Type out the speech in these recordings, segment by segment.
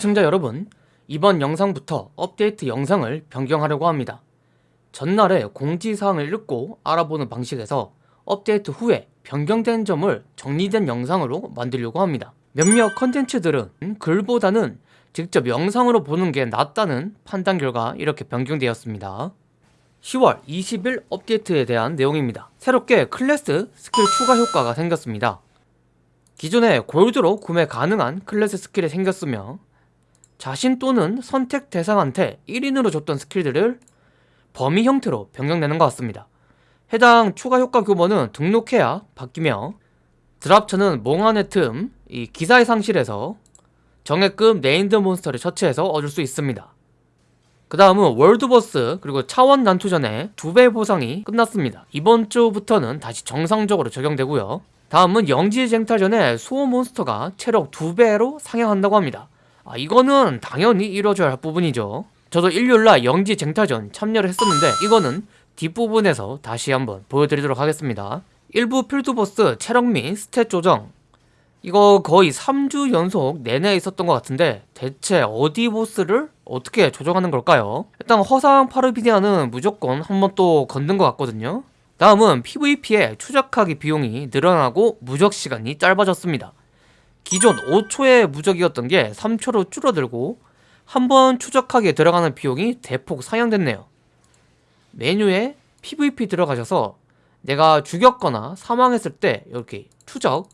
시청자 여러분 이번 영상부터 업데이트 영상을 변경하려고 합니다. 전날에 공지사항을 읽고 알아보는 방식에서 업데이트 후에 변경된 점을 정리된 영상으로 만들려고 합니다. 몇몇 컨텐츠들은 글보다는 직접 영상으로 보는 게 낫다는 판단 결과 이렇게 변경되었습니다. 10월 20일 업데이트에 대한 내용입니다. 새롭게 클래스 스킬 추가 효과가 생겼습니다. 기존에 골드로 구매 가능한 클래스 스킬이 생겼으며 자신 또는 선택 대상한테 1인으로 줬던 스킬들을 범위 형태로 변경되는 것 같습니다. 해당 추가 효과 규모는 등록해야 바뀌며 드랍처는 몽환의 틈, 이 기사의 상실에서 정예급 named 몬스터를 처치해서 얻을 수 있습니다. 그 다음은 월드보스 그리고 차원 난투전의 두배 보상이 끝났습니다. 이번 주부터는 다시 정상적으로 적용되고요. 다음은 영지 쟁탈전에 수호 몬스터가 체력 두 배로 상향한다고 합니다. 아 이거는 당연히 이루어져야 할 부분이죠. 저도 일요일날 영지 쟁탈전 참여를 했었는데 이거는 뒷부분에서 다시 한번 보여드리도록 하겠습니다. 일부 필드보스 체력 및 스탯 조정. 이거 거의 3주 연속 내내 있었던 것 같은데 대체 어디 보스를 어떻게 조정하는 걸까요? 일단 허상 파르비디아는 무조건 한번 또 건든 것 같거든요. 다음은 PVP의 추적하기 비용이 늘어나고 무적 시간이 짧아졌습니다 기존 5초의 무적이었던 게 3초로 줄어들고 한 번 추적하기에 들어가는 비용이 대폭 상향됐네요. 메뉴에 PVP 들어가셔서 내가 죽였거나 사망했을 때 이렇게 추적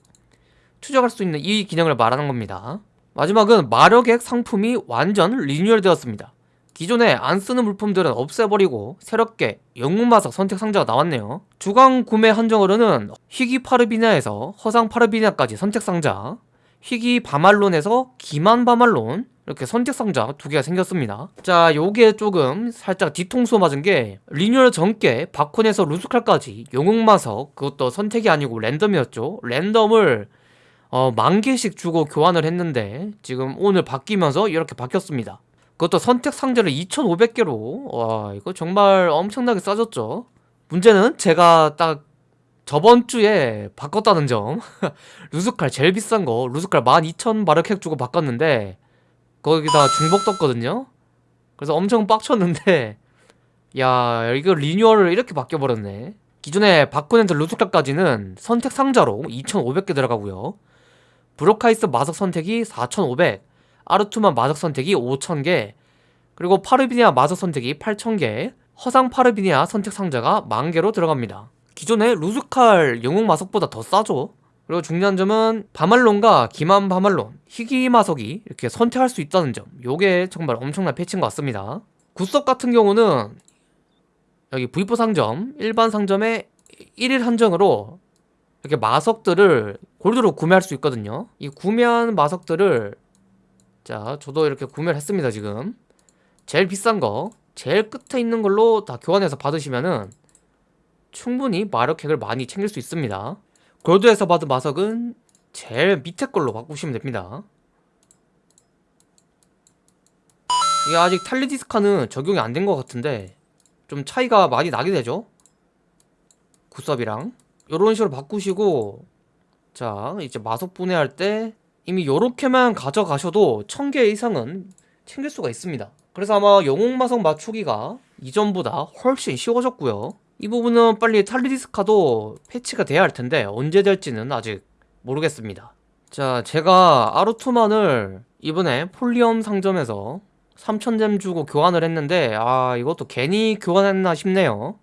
추적할 수 있는 이 기능을 말하는 겁니다. 마지막은 마력액 상품이 완전 리뉴얼 되었습니다. 기존에 안 쓰는 물품들은 없애버리고 새롭게 영웅마석 선택 상자가 나왔네요. 주간 구매 한정으로는 희귀 파르비냐에서 허상 파르비냐까지 선택 상자 희귀 바말론에서 기만 바말론 이렇게 선택 상자 두 개가 생겼습니다. 자 요게 조금 살짝 뒤통수 맞은 게 리뉴얼 전께 바콘에서 루스칼까지 영웅마석 그것도 선택이 아니고 랜덤이었죠. 랜덤을 어, 만 개씩 주고 교환을 했는데 지금 오늘 바뀌면서 이렇게 바뀌었습니다. 그것도 선택 상자를 2500개로 와 이거 정말 엄청나게 싸졌죠. 문제는 제가 딱 저번 주에 바꿨다는 점. 루스칼 제일 비싼 거. 루스칼 12,000 마르캑 주고 바꿨는데 거기다 중복 떴거든요. 그래서 엄청 빡쳤는데 야 이거 리뉴얼을 이렇게 바뀌어버렸네. 기존에 바꾸넨드 루스칼까지는 선택 상자로 2,500개 들어가고요. 브로카이스 마석 선택이 4,500 아르투만 마석 선택이 5,000개 그리고 파르비니아 마석 선택이 8,000개 허상 파르비니아 선택 상자가 만개로 들어갑니다 기존의 루즈칼 영웅 마석보다 더 싸죠. 그리고 중요한 점은 바말론과 기만 바말론, 희귀 마석이 이렇게 선택할 수 있다는 점. 요게 정말 엄청난 패치인 것 같습니다. 구석 같은 경우는 여기 V4 상점, 일반 상점에 1일 한정으로 이렇게 마석들을 골드로 구매할 수 있거든요. 이 구매한 마석들을 자 저도 이렇게 구매를 했습니다 지금. 제일 비싼 거 제일 끝에 있는 걸로 다 교환해서 받으시면은 충분히 마력핵을 많이 챙길 수 있습니다. 골드에서 받은 마석은 제일 밑에 걸로 바꾸시면 됩니다. 이게 아직 탈리디스카는 적용이 안 된 것 같은데 좀 차이가 많이 나게 되죠? 굿섭이랑. 이런 식으로 바꾸시고 자 이제 마석 분해할 때 이미 이렇게만 가져가셔도 1000개 이상은 챙길 수가 있습니다. 그래서 아마 영웅마석 맞추기가 이전보다 훨씬 쉬워졌고요 이 부분은 빨리 탈리디스카도 패치가 돼야 할 텐데 언제 될지는 아직 모르겠습니다. 자 제가 아루투만을 이번에 폴리엄 상점에서 3000gem 주고 교환을 했는데 아 이것도 괜히 교환했나 싶네요.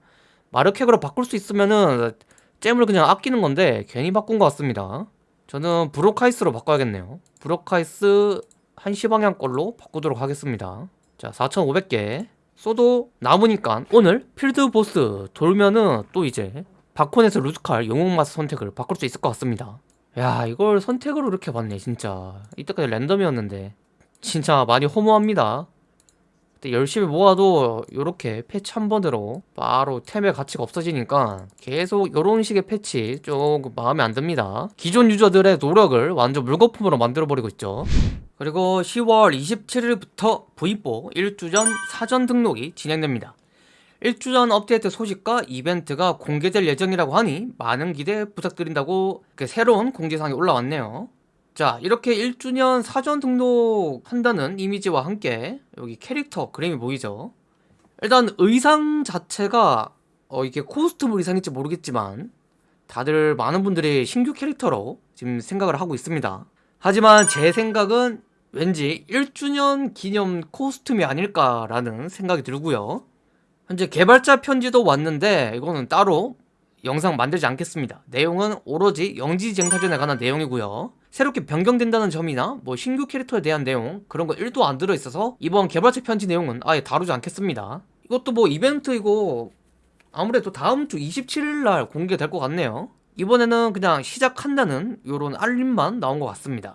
마르캑으로 바꿀 수 있으면은 gem을 그냥 아끼는 건데 괜히 바꾼 것 같습니다. 저는 브로카이스로 바꿔야겠네요. 브로카이스 한시 방향 걸로 바꾸도록 하겠습니다. 자 4500개 써도 남으니까. 오늘 필드 보스 돌면은 또 이제 바콘에서 루즈칼 영웅마스 선택을 바꿀 수 있을 것 같습니다. 야 이걸 선택으로 이렇게 봤네 진짜. 이때까지 랜덤이었는데. 진짜 많이 허무합니다. 열심히 모아도 이렇게 패치 한 번으로 바로 템의 가치가 없어지니까 계속 이런 식의 패치 조금 마음에 안 듭니다. 기존 유저들의 노력을 완전 물거품으로 만들어버리고 있죠 그리고 10월 27일부터 V4 1주 전 사전 등록이 진행됩니다. 1주 전 업데이트 소식과 이벤트가 공개될 예정이라고 하니 많은 기대 부탁드린다고 새로운 공지사항이 올라왔네요. 자 이렇게 1주년 사전 등록한다는 이미지와 함께 여기 캐릭터 그림이 보이죠 일단 의상 자체가 어 이게 코스튬 의상일지 모르겠지만 다들 많은 분들이 신규 캐릭터로 지금 생각을 하고 있습니다 하지만 제 생각은 왠지 1주년 기념 코스튬이 아닐까라는 생각이 들고요. 현재 개발자 편지도 왔는데 이거는 따로 영상 만들지 않겠습니다. 내용은 오로지 영지쟁탈전에 관한 내용이고요. 새롭게 변경된다는 점이나 뭐 신규 캐릭터에 대한 내용 그런 거 1도 안 들어있어서 이번 개발자 편지 내용은 아예 다루지 않겠습니다. 이것도 뭐 이벤트이고 아무래도 다음 주 27일날 공개될 것 같네요. 이번에는 그냥 시작한다는 요런 알림만 나온 것 같습니다